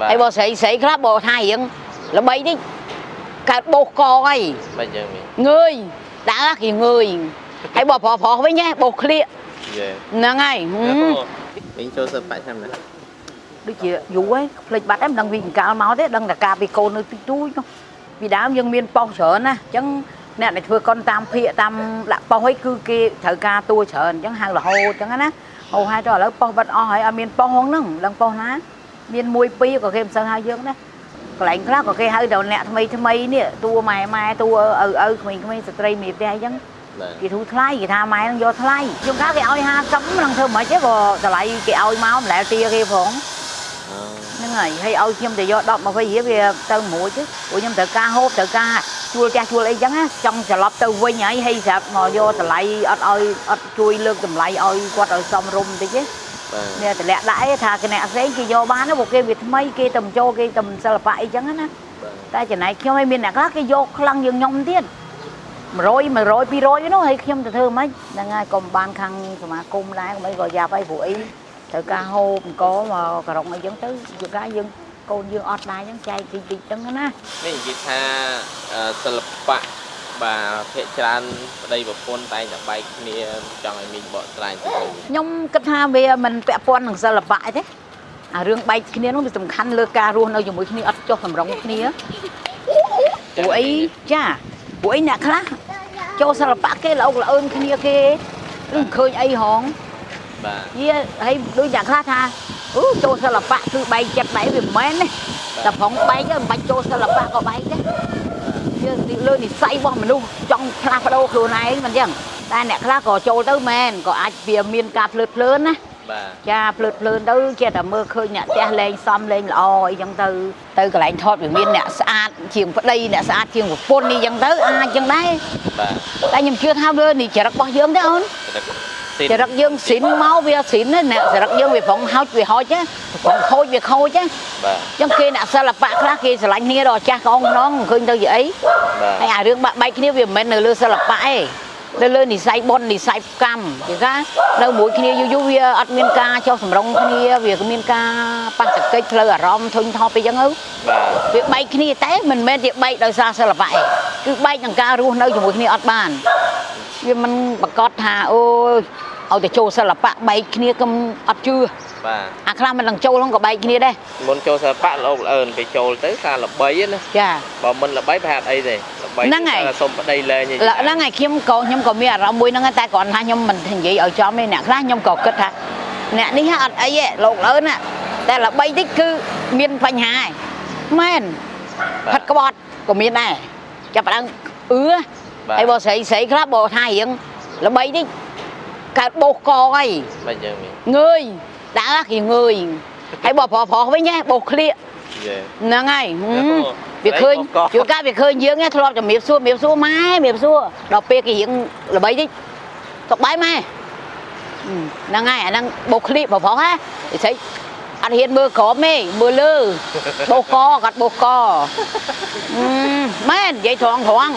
បាទហើយបើស្រីស្រីខ្លះបើថារៀងល្បីនេះកើតបោសកអីមិនយ៉ាងនេះងើយដាក់គេងើយហើយបើប្រុសប្រុសវិញហ៎បោសក្លៀកយេហ្នឹងហើយហឹមវិញចូលសិបបាច់ឆ្នាំណាដូចជាយូរហើយភ្លេចបាត់ហើយមិនដឹងវាកង្កាលមកទេដឹងតែការពីកូននៅទីទូចនោះពីដើមយើងមានប៉ុសច្រើនណាអញ្ចឹងអ្នកដែលធ្វើកុនតាមភាកតាមដាក់ប៉ុសហើយគឺគេត្រូវការតួច្រើនអញ្ចឹងហៅរហូតអញ្ចឹងណាហៅហើយទៅឥឡូវប៉ុសបាត់អស់ហើយអត់មានប៉ុសហ្នឹងដឹងប៉ុសណា មានមួយពីរក៏គេមិនសូវហៅយើងណាកន្លែងខ្លះក៏គេហៅតែអ្នកថ្មីថ្មីនេះតួម៉ែម៉ែតួឪឪក្មេងៗស្ត្រីមេផ្ទះអញ្ចឹងបាទគេធូរថ្លៃគេថាម៉ែនឹងយកថ្លៃខ្ញុំថាគេឲ្យ50នឹងធ្វើមិនទេក៏តម្លៃគេឲ្យមកម្លែទាគេផងអូហ្នឹងហើយហើយឲ្យខ្ញុំទៅយក10 20រៀលវាទៅមួយទេព្រោះខ្ញុំត្រូវការហូបត្រូវការជួលផ្ទះជួលអីចឹងណាចង់ត្រឡប់ទៅវិញហើយហើយស្រាប់មកយកតម្លៃអត់ឲ្យអត់ជួយលើកតម្លៃឲ្យគាត់ឲ្យសមរម្យបន្តិចទេ បាទនេះតម្លាក់ដាក់ឯងថាគណៈផ្សេងគេយកបានណាព្រោះគេវាថ្មីគេទៅចូលគេទៅសិល្បៈអីចឹងណាបាទតែចំណែកខ្ញុំឲ្យមានអ្នកខ្លះគេយកខ្លាំងយើងខ្ញុំទៀត100 100 200នោះហើយខ្ញុំទៅធ្វើមិនហ្នឹងហើយកុំបានខាងសមាគមដែរកុំអីក៏យ៉ាប់អីព្រោះអីត្រូវការហូបអង្គមកក្រុងអីចឹងទៅជួនកាលយើងកូនយើងអត់ដែរចឹងចែកតិចតិចហ្នឹងណានេះនិយាយថាអឺសិល្បៈ បាទភាគច្រើនប្តីប្រពន្ធតែងតែបែកគ្នាចង់ឲ្យមីងបកស្រាយទៅវិញខ្ញុំគិតថាវាមិនពាក់ព័ន្ធនឹងសិល្បៈទេអារឿងបែកគ្នានោះវាសំខាន់លើការរស់នៅជាមួយគ្នាអត់ចុះសម្រុងគ្នាព្រោះអីចាព្រោះអីអ្នកខ្លះចូលសិល្បៈគេល្អកល្អឿនគ្នាគេឬមិនឃើញអីហងបាទវាហើយដូចយ៉ាងខ្លះថាអូចូលសិល្បៈគឺបែកចិត្តបែកវាមិនមែនទេតែប្រងបែកទៅមិនបាច់ចូលសិល្បៈក៏បែកដែរវា លើនិស័យរបស់មនុស្សចង់ផ្លាស់ប្ដូរខ្លួនឯងមិនអញ្ចឹងតែអ្នកខ្លះក៏ចូលទៅមែនក៏អាចវាមានការភ្លើតភ្លើនណាបាទចាភ្លើតភ្លើនទៅចេះតែមើលឃើញអ្នកផ្ទះលេងសំលេងល្អអីចឹងទៅទៅកន្លែងថតវាមានអ្នកស្អាតជាងប្តីអ្នកស្អាតជាងប្រពន្ធនេះចឹងទៅអាចចឹងដែរបាទតែខ្ញុំជឿថាវានេះចរិតរបស់យើងទេអូនស៊ីន ចរិតយើងស៊ីនមកវាស៊ីនណាអ្នកចរិតយើងវាប្រងហោចវាហោចណាប្រងខូចវាខូចណាបាទអញ្ចឹងគេអ្នកសិល្បៈខ្លះគេស្រឡាញ់គ្នាដល់ចាស់កងខ្នងមិនឃើញទៅជាអីបាទហើយអារឿងបាក់បែកគ្នាវាមិនមែននៅលើសិល្បៈទេនៅលើនិស័យបុណ្យនិស័យកម្មគេថានៅមួយគ្នាយូរយូរវាអត់មានការចុះសម្រុងគ្នាវាក៏មានការប៉ះទង្គិចផ្លូវអារម្មណ៍ធុញថប់អីចឹងទៅបាទវាបែកគ្នាតែមិនមែនជាបែកដោយសារសិល្បៈទេគឺបែកនឹងការរស់នៅជាមួយគ្នាអត់បាន វាមិនប្រកាសថាអូយឲ្យតែចូលសិល្បៈបែកគ្នាកុំអត់ជឿបាទអាខ្លះមិននឹងចូលហ្នឹងក៏បែកគ្នាដែរមុនចូលសិល្បៈលោកល្អឿនពេលចូលទៅការល្បីណាចាបើមិនល្បីប្រហែលអីទេល្បីហ្នឹងហើយតែសុំប្តីលែងឡើយហ្នឹងហើយខ្ញុំក៏ខ្ញុំក៏មានអារម្មណ៍មួយហ្នឹងដែរតែគ្រាន់ថាខ្ញុំមិននិយាយឲ្យចំទេអ្នកខ្លះខ្ញុំក៏គិតថាអ្នកនេះហ่ะអត់អីទេលោកលើណាតែល្បីតិចគឺមានបញ្ហាឯងមែនផិតក្បត់ក៏មានដែរចាប់ផ្ដើមអឺបាទ ហើយបើស្រីស្រីខ្លះបើថារៀងល្បីតិចកើតបោសកអីមិនយ៉ាងនេះងើយដាក់គេងើយហើយបើប្រុសប្រុសវិញហ៎បោសក្លៀកយេហ្នឹងហើយហឹមអូវាឃើញស្រីបោសកជួនកាលវាឃើញយើងឯងធ្លាប់ជំរាបសួរជំរាបសួរម៉ែជំរាបសួរដល់ពេលគេរៀងល្បីតិចសុកបាយម៉ែហឹមហ្នឹងហើយអាហ្នឹងបោសក្លៀកបើប្រុសហ៎ស្រីអត់ហ៊ានមើលក្រោមទេមើលលើបោសកគាត់បោសកហឹមមែននិយាយត្រង់ត្រង់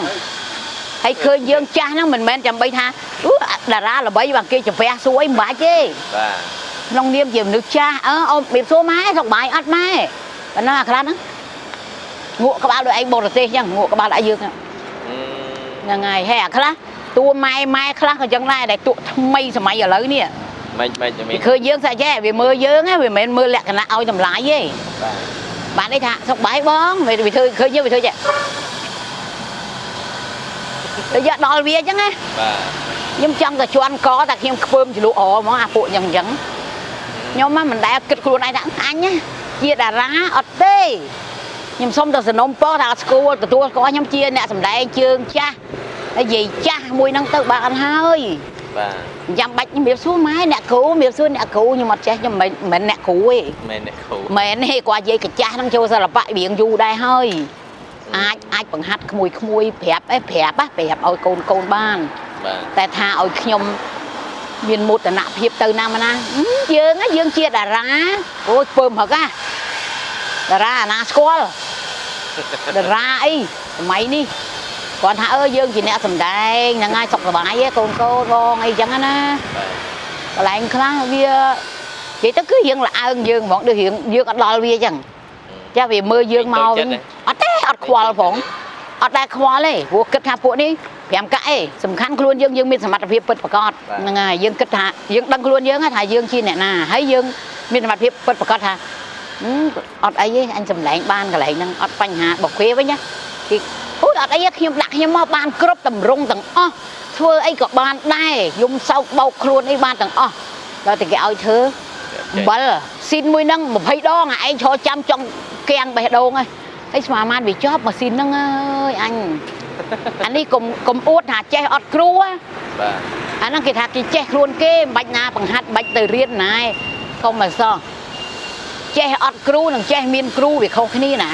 ហើយឃើញយើងចាស់ហ្នឹងមិនមែនចាំបីថាអូតារាល្បីបើគេជំរះសួរអីមិនបាច់ទេបាទក្នុងនាមជាមនុស្សចាស់អើអូរបៀបសួរម៉ែសុខបាយអត់ម៉ែប៉ុណ្ណឹងអាខ្លះហ្នឹងងក់ក្បាលដូចឯងបរទេសអញ្ចឹងងក់ក្បាលដាក់យើងហ្នឹងអឺហ្នឹងហើយហេអាខ្លះតួម៉ែម៉ែខ្លះក៏អញ្ចឹងដែរដែលតួថ្មីសម័យឥឡូវនេះមិនមិនយ៉ាងវានេះឃើញយើងសាច់ចេះវាមើលយើងហ្នឹងវាមិនមែនមើលលក្ខណៈឲ្យតម្លៃទេបាទបានន័យថាសុខបាយបងវាវាធ្វើឃើញយើងវាធ្វើចេះ ទៅយកដល់វាអញ្ចឹងណាបាទខ្ញុំចង់តែជន់កតែខ្ញុំខ្ពើមជ្រលក់អហ្មងអាពួកអញ្ចឹងអញ្ចឹងខ្ញុំហ្នឹងមិនដែលគិតខ្លួនឯងថាអញណាជាតារាអត់ទេខ្ញុំសុំតែសនំពរថាអត់ស្គាល់ទទួលស្គាល់ខ្ញុំជាអ្នកសម្ដែងជើងចាស់ហើយនិយាយចាស់មួយហ្នឹងទៅបានហើយបាទចាំបាច់ជំរាបសួរម៉ែអ្នកគ្រូជំរាបសួរអ្នកគ្រូខ្ញុំអត់ចេះខ្ញុំមិនមិនមែនអ្នកគ្រូទេមែនអ្នកគ្រូមែនទេគាត់និយាយកញ្ចាស់ហ្នឹងចូលសិល្បៈរៀងយូរដែរហើយ អាចអាចបង្ហាត់ក្មួយក្មួយប្រាប់អីប្រាប់ណាប្រាប់ឲ្យកូនកូនបានបាទតែថាឲ្យខ្ញុំមានមោទនភាពទៅណាមកណាហឹមយើងណាយើងជាតារាអូយពើមហឹកណាតារាអាណាស្គាល់តារាអីសម័យនេះគាត់ថាអើយើងជាអ្នកសម្ដែងហ្នឹងហើយសុខសប្បាយទេកូនកូនបងអីចឹងណាបាទកន្លែងខ្លះវានិយាយទៅគឺរៀងល្អើងយើងហ្មងដូចរៀងយើងអត់ដល់វាចឹងចាស់វាមើលយើងមកវិញអត់ទេ អត់ខ្វល់ផងអត់ដែរខ្វល់ទេព្រោះគិតថាពួកនេះ5កាក់ឯងសំខាន់ខ្លួនយើងយើងមានសមត្ថភាពពិតប្រាកដហ្នឹងហើយយើងគិតថាយើងដឹងខ្លួនយើងថាយើងជាអ្នកណាហើយយើងមានសមត្ថភាពពិតប្រាកដថាអត់អីទេអញសម្លែងបានកន្លែងហ្នឹងអត់បញ្ហារបស់គេវិញណាគេអូយអត់អីទេខ្ញុំដាក់ខ្ញុំមកបានគ្រប់តម្រង់ទាំងអស់ធ្វើអីក៏បានដែរខ្ញុំសោកបោកខ្លួនអីបានទាំងអស់ដល់តែគេឲ្យធ្វើអំបិលស៊ីនមួយហ្នឹង20ដងអាឯងឈរចាំចង់កៀងបេះដូងហើយហើ យស្មានបានវាជាប់ម៉ាស៊ីនហ្នឹងអើយអញអានេះកុំកុំអួតថាចេះអត់គ្រូណាបាទអាហ្នឹងគេថាគេចេះខ្លួនគេមិនបាច់ណាបង្ហាត់បាច់ទៅរៀនណាឯងកុំមកសោះចេះអត់គ្រូនិងចេះមានគ្រូវាខុសគ្នាណា